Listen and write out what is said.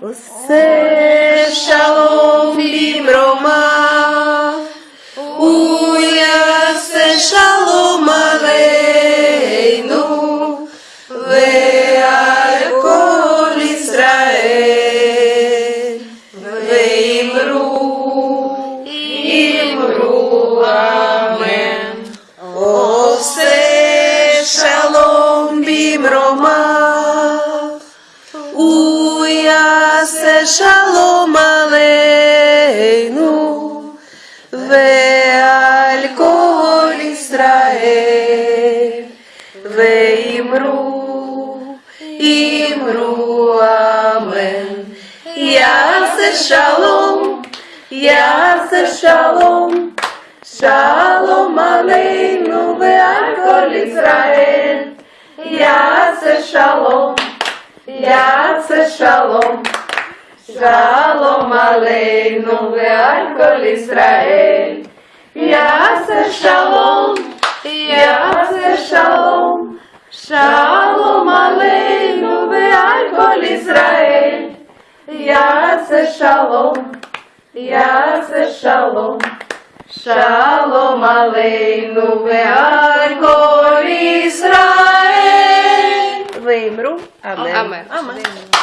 Você shalom libroma, uia se shalom aleinu, ve'al kol Israel, ve'imru, imru, imru Ase shalom aleinu ve'al kol Israel ve'imru imru amen Yase shalom Yase shalom Shalom aleinu ve'al kol Israel Yase shalom Yase shalom Shalom Aleinu ve'al Israel. Yase Shalom, Yase Shalom, Shalom Aleinu ve'al Israel. Yase Shalom, Yase Shalom, Shalom Aleinu ve'al Israel. Lembro. Amém. Amém. Amém.